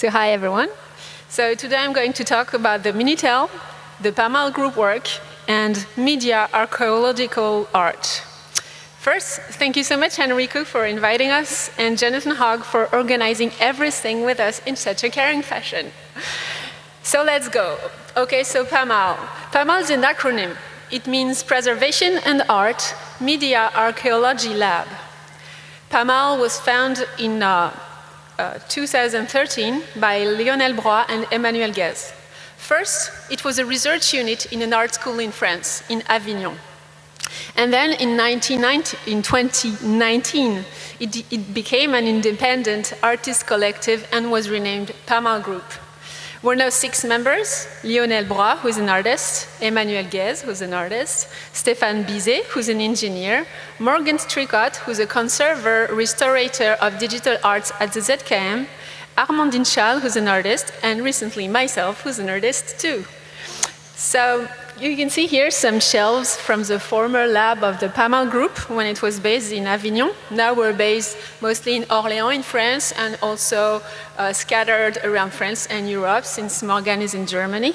So hi everyone. So today I'm going to talk about the Minitel, the PAMAL group work, and media archaeological art. First, thank you so much, Enrico, for inviting us, and Jonathan Hogg for organizing everything with us in such a caring fashion. So let's go. Okay, so PAMAL. PAMAL is an acronym. It means Preservation and Art Media Archaeology Lab. PAMAL was found in uh, uh, 2013 by Lionel Broye and Emmanuel Guez. First, it was a research unit in an art school in France, in Avignon. And then in, in 2019, it, it became an independent artist collective and was renamed PAMAL Group. We're now six members, Lionel Broye, who's an artist, Emmanuel Guez, who's an artist, Stéphane Bizet, who's an engineer, Morgan Stricot, who's a conserver, restorator of digital arts at the ZKM, Armandine Schall, who's an artist, and recently myself, who's an artist too. So you can see here some shelves from the former lab of the PAMAL group when it was based in Avignon. Now we're based mostly in Orléans in France and also uh, scattered around France and Europe since Morgan is in Germany.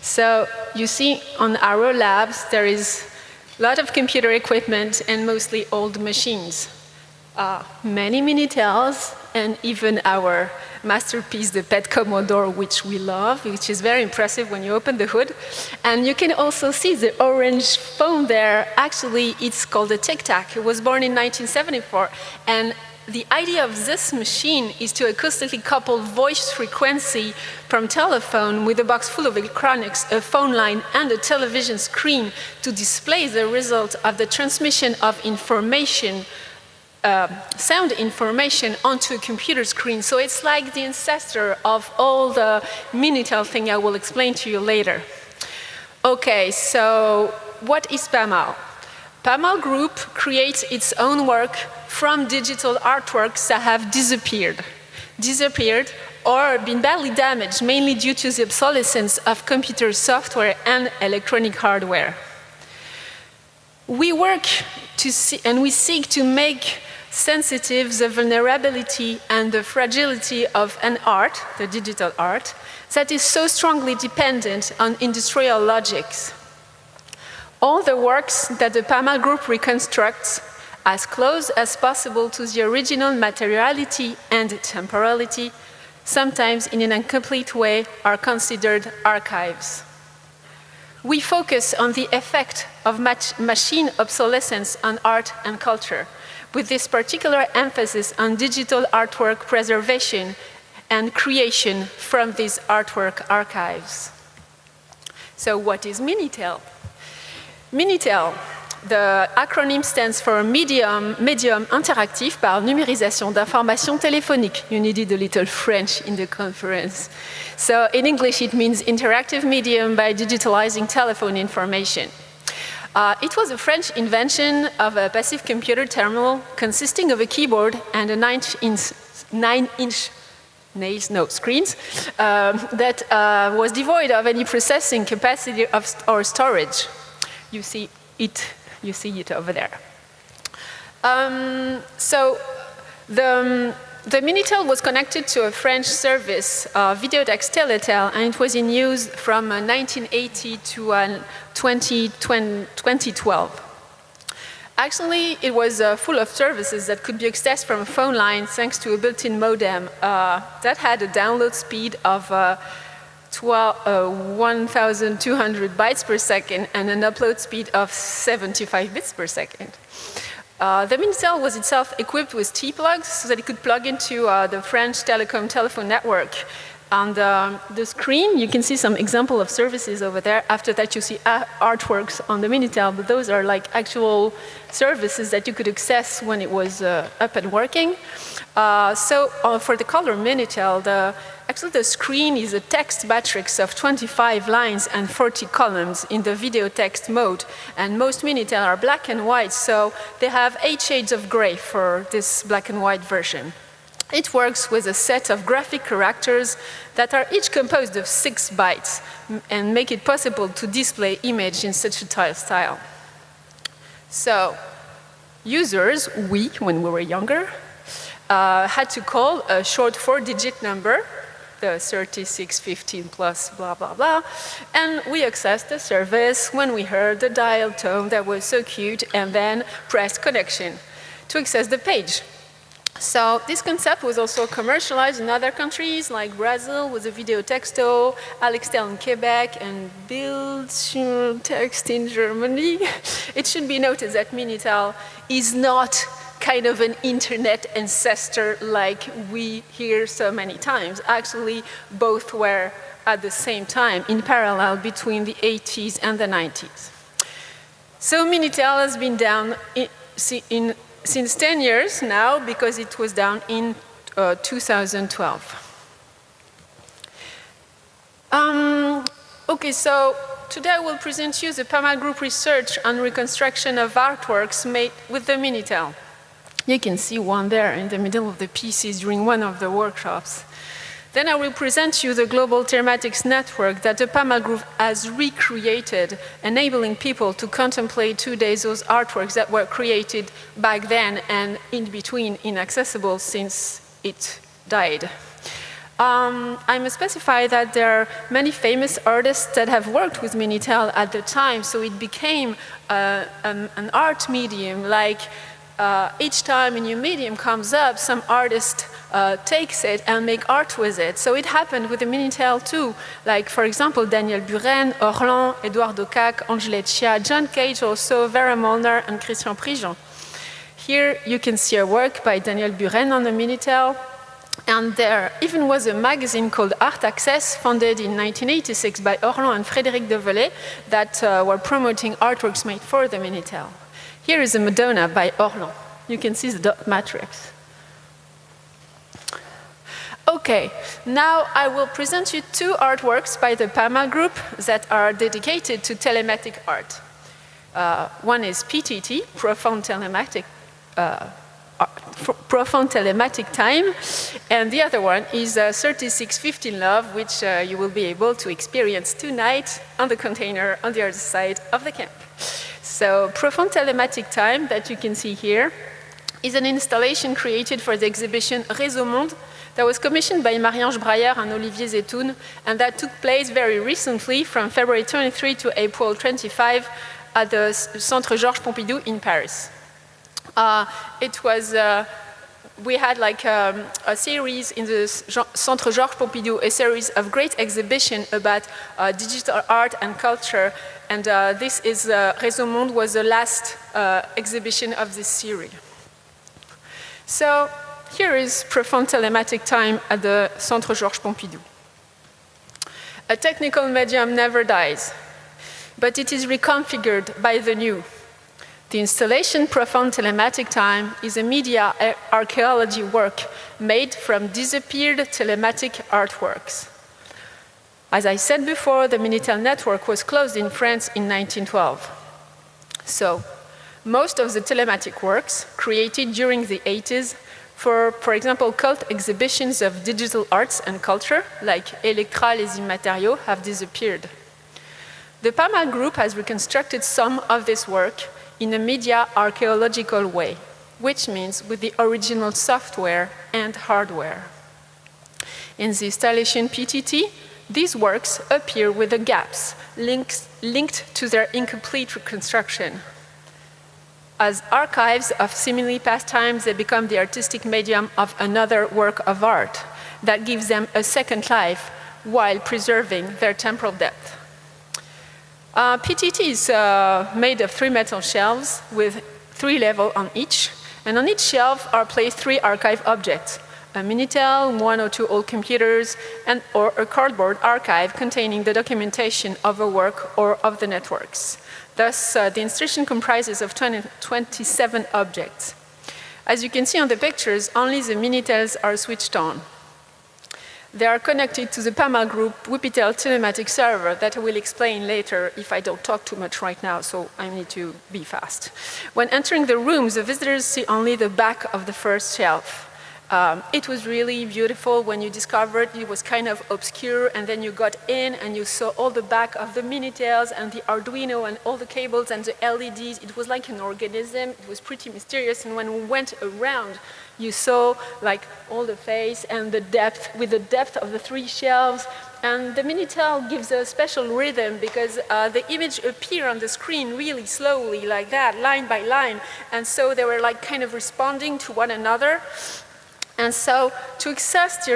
So you see on our labs there is a lot of computer equipment and mostly old machines. Uh, many Minitels and even our masterpiece, the PET Commodore, which we love, which is very impressive when you open the hood. And you can also see the orange phone there. Actually, it's called a Tic Tac. It was born in 1974. And the idea of this machine is to acoustically couple voice frequency from telephone with a box full of electronics, a phone line, and a television screen to display the result of the transmission of information uh, sound information onto a computer screen. So it's like the ancestor of all the Minitel thing I will explain to you later. Okay, so what is PAMAL? PAMAL Group creates its own work from digital artworks that have disappeared. Disappeared or been badly damaged, mainly due to the obsolescence of computer software and electronic hardware. We work to see, and we seek to make sensitive the vulnerability and the fragility of an art, the digital art, that is so strongly dependent on industrial logics. All the works that the PAMAL group reconstructs as close as possible to the original materiality and temporality, sometimes in an incomplete way, are considered archives. We focus on the effect of machine obsolescence on art and culture, with this particular emphasis on digital artwork preservation and creation from these artwork archives. So what is Minitel? Minitel, the acronym stands for Medium, Medium Interactif par Numérisation d'Informations Téléphoniques. You needed a little French in the conference. So in English it means interactive medium by digitalizing telephone information. Uh, it was a French invention of a passive computer terminal consisting of a keyboard and a nine-inch nine inch nails, no, screens, um, that uh, was devoid of any processing capacity of st or storage. You see it, you see it over there. Um, so the, um, the Minitel was connected to a French service, uh, Videotex Teletel, and it was in use from uh, 1980 to uh, 20, 2012. Actually, it was uh, full of services that could be accessed from a phone line thanks to a built-in modem uh, that had a download speed of uh, 1,200 bytes per second and an upload speed of 75 bits per second. Uh, the Minitel was itself equipped with T-plugs so that it could plug into uh, the French telecom telephone network. On the, the, screen, you can see some example of services over there. After that, you see artworks on the Minitel, but those are like actual services that you could access when it was uh, up and working. Uh, so uh, for the color Minitel, the Actually, the screen is a text matrix of 25 lines and 40 columns in the video text mode. And most Minitel are black and white, so they have eight shades of gray for this black and white version. It works with a set of graphic characters that are each composed of six bytes and make it possible to display image in such a tile style. So, users, we, when we were younger, uh, had to call a short four-digit number the 3615 plus blah, blah, blah. And we accessed the service when we heard the dial tone that was so cute and then pressed connection to access the page. So this concept was also commercialized in other countries like Brazil with the Video Texto, Alextel in Quebec, and Build Text in Germany. It should be noted that Minitel is not kind of an internet ancestor like we hear so many times. Actually, both were at the same time in parallel between the 80s and the 90s. So Minitel has been down in, in since 10 years now because it was down in uh, 2012. Um, okay, so today I will present you the PAMA Group research on reconstruction of artworks made with the Minitel. You can see one there in the middle of the pieces during one of the workshops. Then I will present you the global telematics network that the PAMA Group has recreated, enabling people to contemplate today those artworks that were created back then and in between inaccessible since it died. Um, I must specify that there are many famous artists that have worked with Minitel at the time, so it became uh, an, an art medium like uh, each time a new medium comes up, some artist uh, takes it and make art with it. So it happened with the Minitel too. Like, for example, Daniel Buren, Orlan, Eduardo Kac, Angélette Chia, John Cage also, Vera Molnar, and Christian Prigent. Here you can see a work by Daniel Buren on the Minitel. And there even was a magazine called Art Access, founded in 1986 by Orlan and Frédéric Develay, that uh, were promoting artworks made for the Minitel. Here is a Madonna by Orlan. You can see the dot matrix. Okay, now I will present you two artworks by the PAMA group that are dedicated to telematic art. Uh, one is PTT, Profound Telematic, uh, Profound Telematic Time, and the other one is uh, 3615 Love, which uh, you will be able to experience tonight on the container on the other side of the camp. So Profound Telematic Time that you can see here is an installation created for the exhibition Réseau Monde that was commissioned by Marie-Ange Brayer and Olivier Zeitoun and that took place very recently from February 23 to April 25 at the Centre Georges Pompidou in Paris. Uh, it was uh, we had like um, a series in the Centre Georges Pompidou, a series of great exhibition about uh, digital art and culture. And uh, this is, uh, Réseau Monde was the last uh, exhibition of this series. So here is profound telematic time at the Centre Georges Pompidou. A technical medium never dies, but it is reconfigured by the new. The installation Profound Telematic Time is a media archaeology work made from disappeared telematic artworks. As I said before, the Minitel network was closed in France in 1912. So, most of the telematic works created during the 80s for, for example, cult exhibitions of digital arts and culture, like Electra les Immatériaux, have disappeared. The PAMA group has reconstructed some of this work in a media archaeological way, which means with the original software and hardware. In the installation PTT, these works appear with the gaps links, linked to their incomplete reconstruction. As archives of seemingly past times, they become the artistic medium of another work of art that gives them a second life while preserving their temporal depth. Uh, PTT is uh, made of three metal shelves with three levels on each, and on each shelf are placed three archive objects, a Minitel, one or two old computers, and or a cardboard archive containing the documentation of a work or of the networks. Thus, uh, the installation comprises of 20, 27 objects. As you can see on the pictures, only the Minitels are switched on. They are connected to the PAMA group Wupitel telematic server that I will explain later if I don't talk too much right now, so I need to be fast. When entering the rooms, the visitors see only the back of the first shelf. Um, it was really beautiful when you discovered it was kind of obscure and then you got in and you saw all the back of the Minitels and the Arduino and all the cables and the LEDs. It was like an organism. It was pretty mysterious and when we went around you saw like all the face and the depth with the depth of the three shelves and the Minitel gives a special rhythm because uh, the image appear on the screen really slowly like that, line by line. And so they were like kind of responding to one another. And so to access the,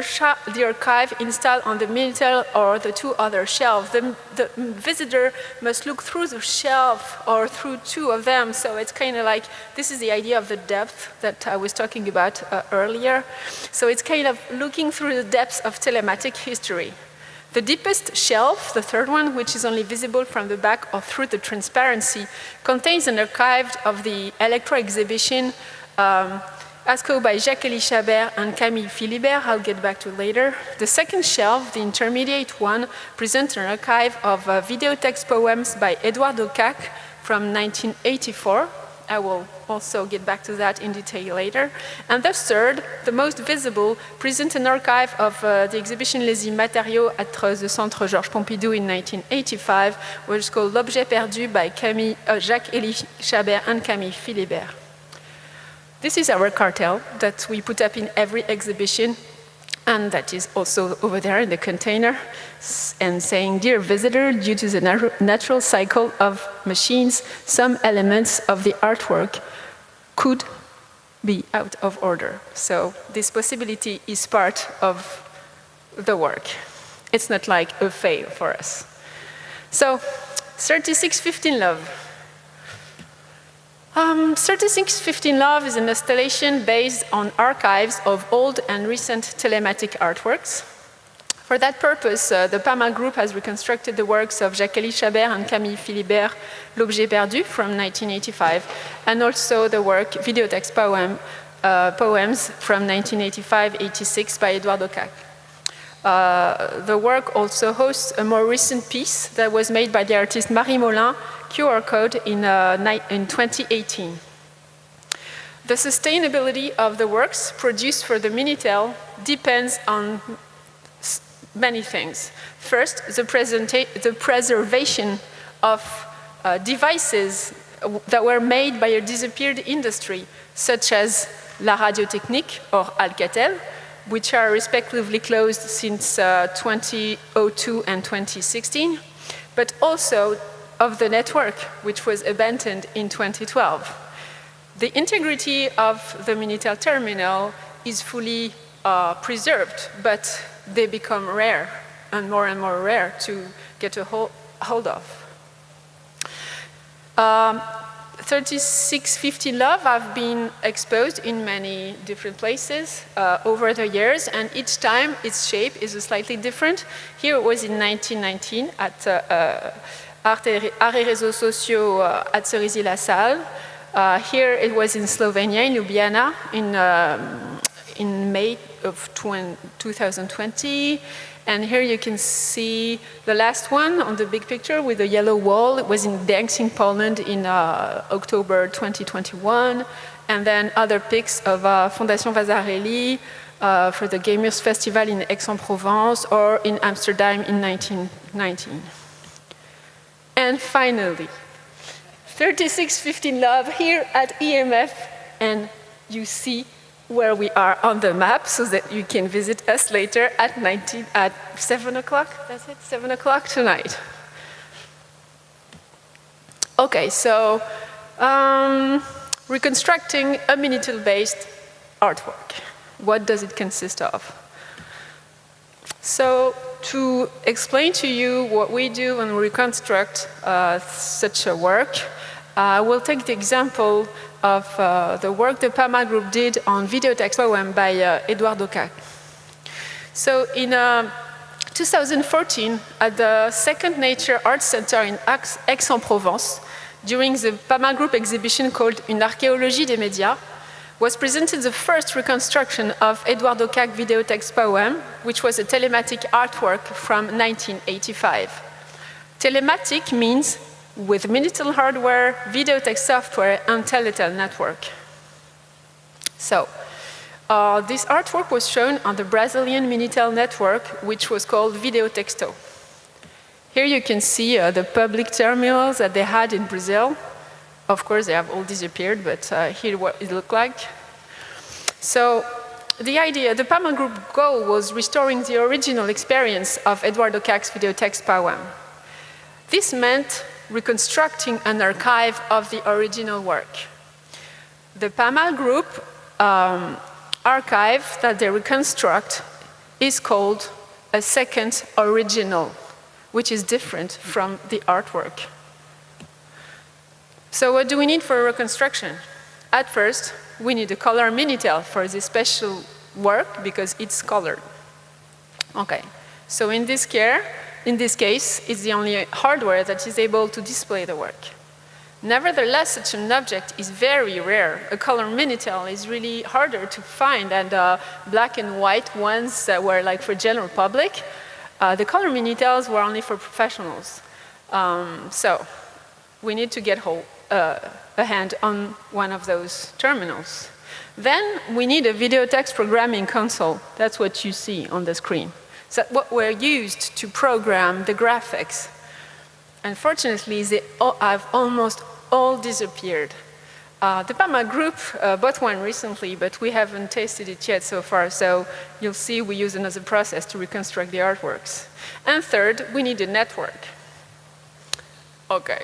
the, archive installed on the Minitel or the two other shelves, the, the, visitor must look through the shelf or through two of them. So it's kind of like, this is the idea of the depth that I was talking about uh, earlier. So it's kind of looking through the depths of telematic history. The deepest shelf, the third one, which is only visible from the back or through the transparency, contains an archive of the Electra exhibition um, ASCO by Jacques-Élie Chabert and Camille Philibert, I'll get back to later. The second shelf, the intermediate one, presents an archive of uh, video text poems by Eduardo Kac from 1984. I will also get back to that in detail later. And the third, the most visible, presents an archive of uh, the exhibition Les Immatériaux at the Centre Georges Pompidou in 1985, which is called L'Objet Perdu by Camille, uh, Jacques-Élie Chabert and Camille Philibert. This is our cartel that we put up in every exhibition and that is also over there in the container and saying, dear visitor, due to the natural cycle of machines, some elements of the artwork could be out of order. So this possibility is part of the work. It's not like a fail for us. So 3615 Love. Um, 3615 Love is an installation based on archives of old and recent telematic artworks. For that purpose, uh, the PAMA group has reconstructed the works of Jacques-Élie Chabert and Camille Philibert, L'Objet Perdu from 1985, and also the work Videotext Poem, uh, Poems from 1985-86 by Eduardo Kac. Uh, the work also hosts a more recent piece that was made by the artist Marie Molin QR code in, uh, in 2018. The sustainability of the works produced for the Minitel depends on many things. First, the, the preservation of uh, devices that were made by a disappeared industry, such as La Radio Technique or Alcatel, which are respectively closed since uh, 2002 and 2016, but also of the network, which was abandoned in 2012. The integrity of the Minitel terminal is fully uh, preserved, but they become rare and more and more rare to get a hold, of. Um, 3650 Love have been exposed in many different places uh, over the years, and each time its shape is slightly different. Here it was in 1919 at uh, et Réseaux Sociaux at Cerisy-la-Salle. Uh, here it was in Slovenia, in Ljubljana, in, um, in May of 2020. And here you can see the last one on the big picture with the yellow wall. It was in in Poland in uh, October 2021. And then other pics of uh, Fondation Vasarely uh, for the Gamers Festival in Aix-en-Provence or in Amsterdam in 1919. And finally, 3615 Love here at EMF, and you see where we are on the map so that you can visit us later at 19, at 7 o'clock, that's it, 7 o'clock tonight. Okay, so um, reconstructing a Minitel-based artwork. What does it consist of? So to explain to you what we do when we reconstruct uh, such a work, uh, we'll take the example of uh, the work the PAMA group did on video text poem by uh, Edouard Kac. So in uh, 2014, at the Second Nature Art Center in Aix-en-Provence, during the PAMA group exhibition called Une archéologie des médias, was presented the first reconstruction of Eduardo Kac video poem, which was a telematic artwork from 1985. Telematic means with Minitel hardware, video text software, and Teletel network. So, Uh, this artwork was shown on the Brazilian Minitel network, which was called Video Texto. Here you can see uh, the public terminals that they had in Brazil. Of course, they have all disappeared, but uh, here what it looked like. So the idea, the PAMA group goal was restoring the original experience of Eduardo Kac's videotext poem. This meant reconstructing an archive of the original work. The PAMA group um, archive that they reconstruct is called a second original, which is different from the artwork. So what do we need for a reconstruction? At first, we need a color Minitel for this special work because it's colored. Okay, so in this care, in this case, it's the only hardware that is able to display the work. Nevertheless, such an object is very rare. A color Minitel is really harder to find and uh, black and white ones that were like for general public. Uh, the color Minitels were only for professionals. Um, so we need to get hold, uh, a hand on one of those terminals. Then we need a video text programming console. That's what you see on the screen. So what were used to program the graphics. Unfortunately, they all have almost all disappeared. Uh, the PAMA group uh, bought one recently, but we haven't tasted it yet so far, so you'll see we use another process to reconstruct the artworks. And third, we need a network. Okay,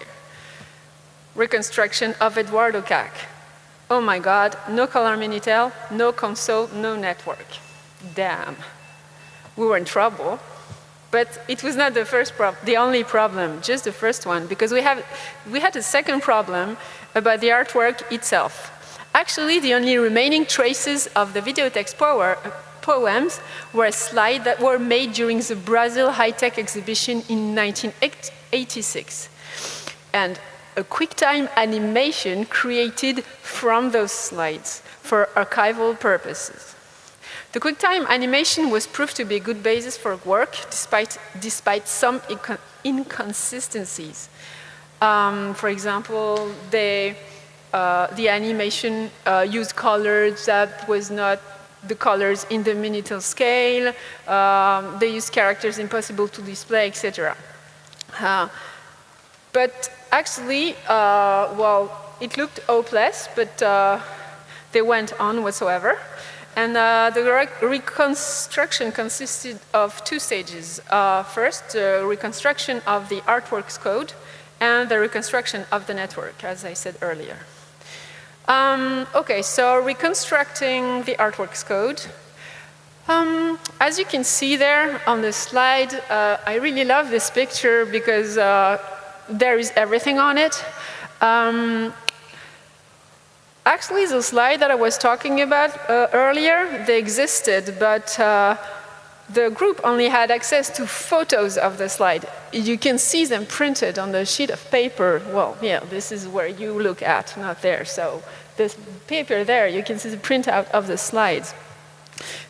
reconstruction of Eduardo Kac. Oh my God, no color Minitel, no console, no network. Damn. We were in trouble. But it was not the first problem, the only problem, just the first one, because we, have, we had a second problem about the artwork itself. Actually, the only remaining traces of the video text power, poems were slides that were made during the Brazil High-Tech exhibition in 1986. And a QuickTime animation created from those slides for archival purposes. The QuickTime animation was proved to be a good basis for work despite, despite some inconsistencies. Um, for example, they, uh, the animation uh, used colors that was not the colors in the Minitel scale. Um, they used characters impossible to display, etc. Uh, but actually, uh, well, it looked hopeless, but uh, they went on whatsoever. And uh, the re reconstruction consisted of two stages. Uh, first, the reconstruction of the artworks code and the reconstruction of the network, as I said earlier. Um, okay, so reconstructing the artworks code. Um, as you can see there on the slide, uh, I really love this picture because uh, there is everything on it. Um, actually, the slide that I was talking about uh, earlier, they existed, but uh, the group only had access to photos of the slide. You can see them printed on the sheet of paper. Well, yeah, this is where you look at, not there. So this paper there, you can see the printout of the slides.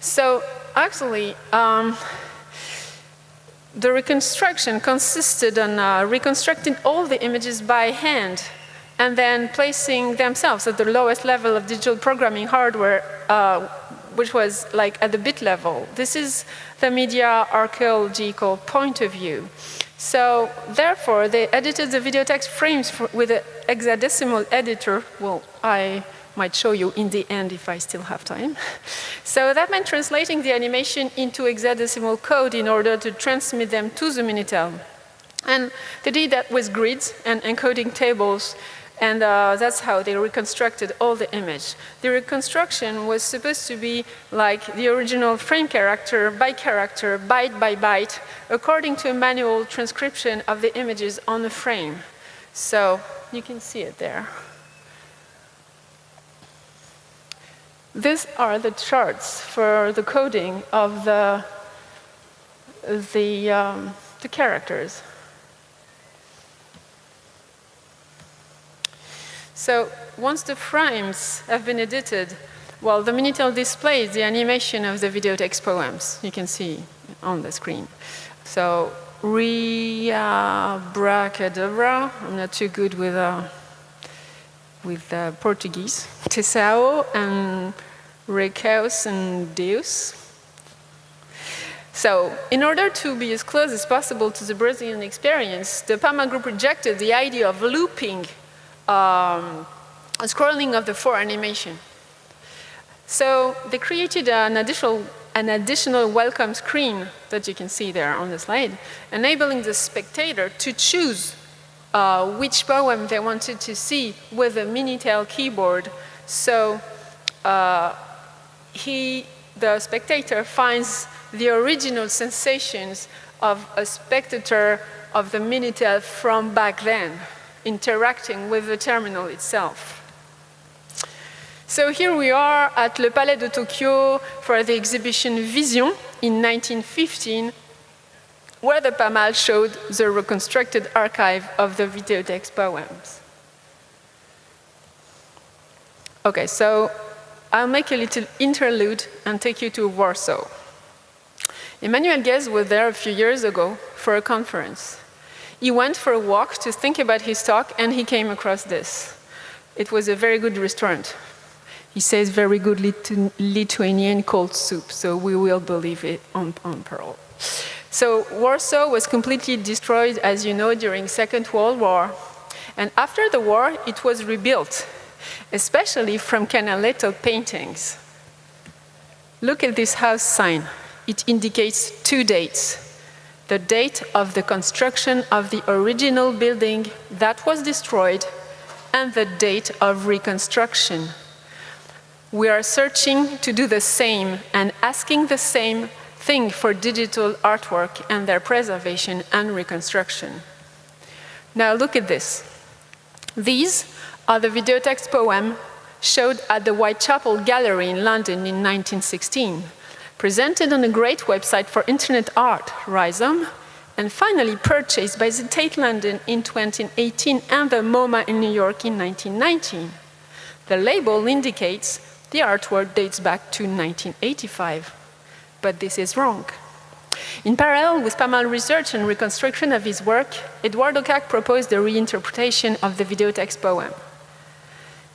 So actually, um, the reconstruction consisted on uh, reconstructing all the images by hand and then placing themselves at the lowest level of digital programming hardware, uh, which was like at the bit level. This is the media archaeological point of view. So therefore, they edited the video text frames with an hexadecimal editor. Well, I might show you in the end if I still have time. So that meant translating the animation into hexadecimal code in order to transmit them to the Minitel. And they did that with grids and encoding tables and uh, that's how they reconstructed all the image. The reconstruction was supposed to be like the original frame character by character, byte by byte, according to a manual transcription of the images on the frame. So you can see it there. These are the charts for the coding of the, the, um, the characters. So once the frames have been edited, well, the Minitel displays the animation of the video text poems. You can see on the screen. So Ria Bracadabra, I'm not too good with uh, with uh, Portuguese, Tesao and Recaos and Deus. So, in order to be as close as possible to the Brazilian experience, the PAMA group rejected the idea of looping um, scrolling of the four animation. So they created an additional, an additional welcome screen that you can see there on the slide, enabling the spectator to choose uh, which poem they wanted to see with a Minitel keyboard. So uh, he, the spectator finds the original sensations of a spectator of the Minitel from back then, interacting with the terminal itself. So here we are at Le Palais de Tokyo for the exhibition Vision in 1915 where the PAMAL showed the reconstructed archive of the videotext poems. Okay, so I'll make a little interlude and take you to Warsaw. Emmanuel Guez was there a few years ago for a conference. He went for a walk to think about his talk and he came across this. It was a very good restaurant. He says very good Lithuanian cold soup, so we will believe it on, on Pearl. So Warsaw was completely destroyed, as you know, during Second World War. And after the war, it was rebuilt, especially from Canaletto paintings. Look at this house sign. It indicates two dates. The date of the construction of the original building that was destroyed and the date of reconstruction. We are searching to do the same and asking the same thing for digital artwork and their preservation and reconstruction. Now look at this. These are the videotext poem showed at the Whitechapel Gallery in London in 1916, presented on a great website for internet art, Rhizome, and finally purchased by the Tate London in 2018 and the MoMA in New York in 1919. The label indicates the artwork dates back to 1985 but this is wrong. In parallel with PAMAL research and reconstruction of his work, Eduardo Kac proposed the reinterpretation of the videotext poem.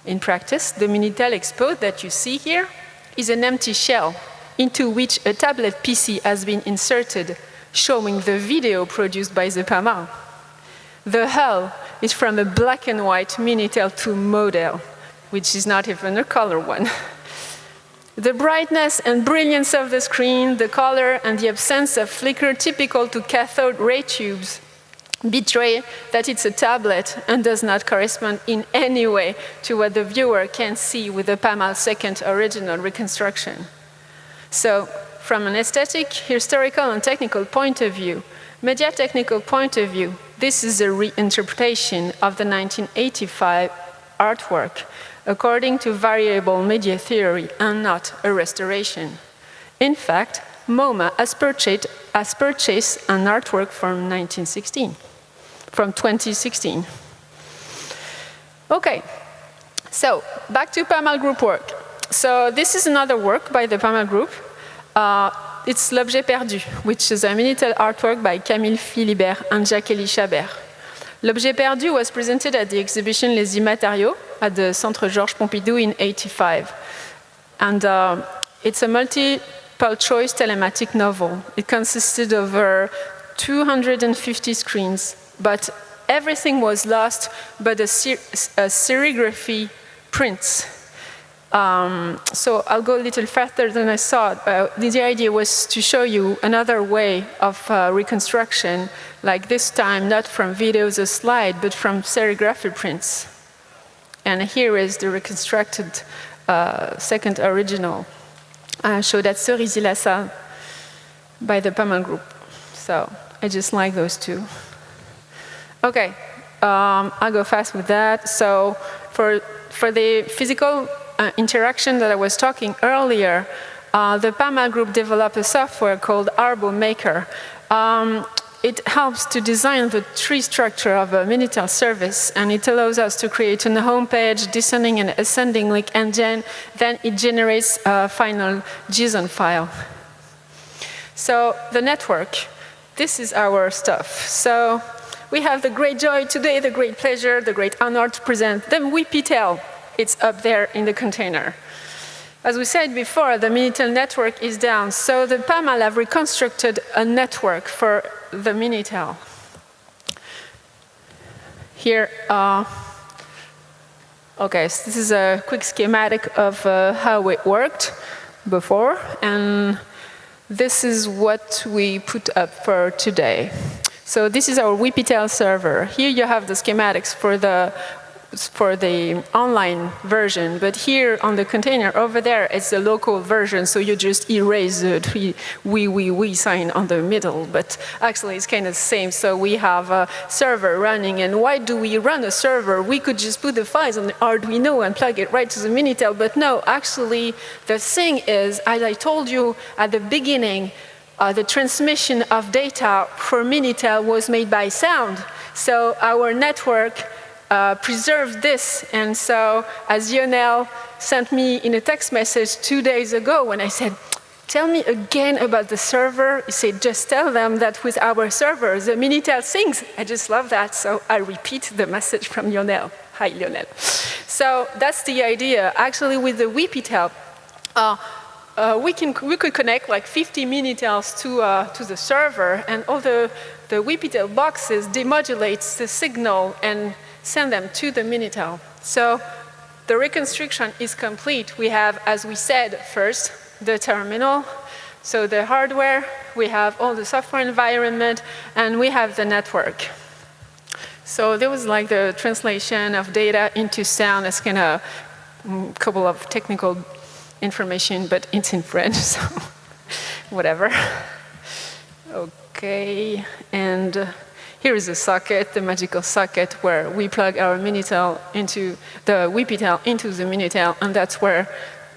In practice, the Minitel Expo that you see here is an empty shell into which a tablet PC has been inserted, showing the video produced by the PAMAL. The hull is from a black and white Minitel 2 model, which is not even a color one. The brightness and brilliance of the screen, the color, and the absence of flicker typical to cathode ray tubes betray that it's a tablet and does not correspond in any way to what the viewer can see with the PAMAL second original reconstruction. So, from an aesthetic, historical, and technical point of view, media technical point of view, this is a reinterpretation of the 1985 artwork according to variable media theory and not a restoration. In fact, MoMA has purchased, has purchased an artwork from 1916, from 2016. Okay, so back to PAMAL group work. So this is another work by the PAMAL group. Uh, it's L'Objet Perdu, which is a Minitel artwork by Camille Philibert and Jacques-Élie Chabert. L'Objet Perdu was presented at the exhibition Les Immatériaux at the Centre Georges Pompidou in 85. And uh, it's a multiple choice telematic novel. It consisted of over 250 screens, but everything was lost but a, ser a serigraphy prints. Um, so I'll go a little faster than I thought. Uh, the idea was to show you another way of uh, reconstruction, like this time not from videos or slide, but from serigraphy prints. And here is the reconstructed uh, second original uh, showed at Cerisy-la-Salle by the PAMAL group. So I just like those two. Okay, um, I'll go fast with that. So for, for the physical uh, interaction that I was talking earlier, uh, the PAMAL group developed a software called Arbo Maker. Um, it helps to design the tree structure of a Minitel service, and it allows us to create a home page, descending and ascending link, and then, it generates a final JSON file. So the network, this is our stuff. So we have the great joy today, the great pleasure, the great honor to present the WIPITEL. It's up there in the container. As we said before, the Minitel network is down, so the PAMAL have reconstructed a network for the Minitel. Here, uh, okay, so this is a quick schematic of uh, how it worked before, and this is what we put up for today. So this is our WPTEL server. Here you have the schematics for the for the online version, but here on the container over there, it's the local version, so you just erase the we, we, we sign on the middle, but actually it's kind of the same. So we have a server running, and why do we run a server? We could just put the files on the Arduino and plug it right to the Minitel, but no, actually the thing is, as I told you at the beginning, uh, the transmission of data for Minitel was made by sound. So our network uh, preserve this. And so, as Lionel sent me in a text message two days ago when I said, tell me again about the server. He said, just tell them that with our server, the Minitel sings. I just love that. So I repeat the message from Lionel. Hi, Lionel. So that's the idea. Actually, with the WPTEL, uh, uh, we, can, we could connect like 50 Minitels to, uh, to the server, and all the, the WPTEL boxes demodulates the signal and send them to the Minitel. So the reconstruction is complete. We have, as we said first, the terminal, so the hardware, we have all the software environment, and we have the network. So there was like the translation of data into sound as kind of a mm, couple of technical information, but it's in French, so whatever. Okay, and here is a socket, the magical socket, where we plug our Minitel into the WPTEL into the Minitel, and that's where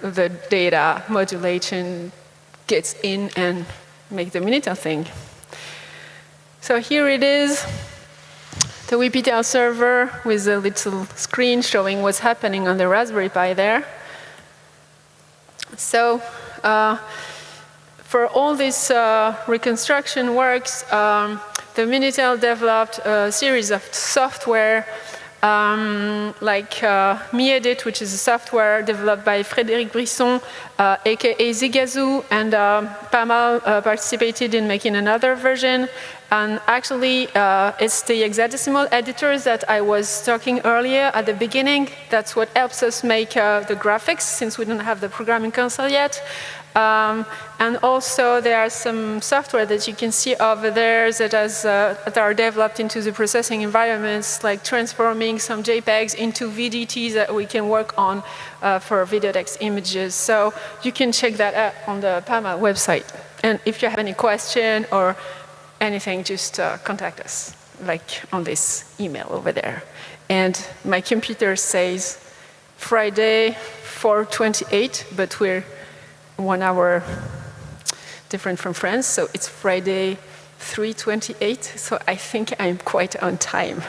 the data modulation gets in and make the Minitel thing. So here it is, the WPTEL server with a little screen showing what's happening on the Raspberry Pi there. So uh, for all this uh, reconstruction works, um, the Minitel developed a series of software um, like uh, MiEdit, which is a software developed by Frédéric Bisson, uh, aka Zigazou, and uh, Pamal uh, participated in making another version. And actually, uh, it's the hexadecimal editors that I was talking earlier at the beginning. That's what helps us make uh, the graphics, since we don't have the programming console yet. Um, and also there are some software that you can see over there that, has, uh, that are developed into the processing environments, like transforming some JPEGs into VDTs that we can work on uh, for videotex images. So you can check that out on the PAMA website. And if you have any question or anything, just uh, contact us, like on this email over there. And my computer says Friday 428, but we're one hour different from France, so it's Friday 3.28, so I think I'm quite on time.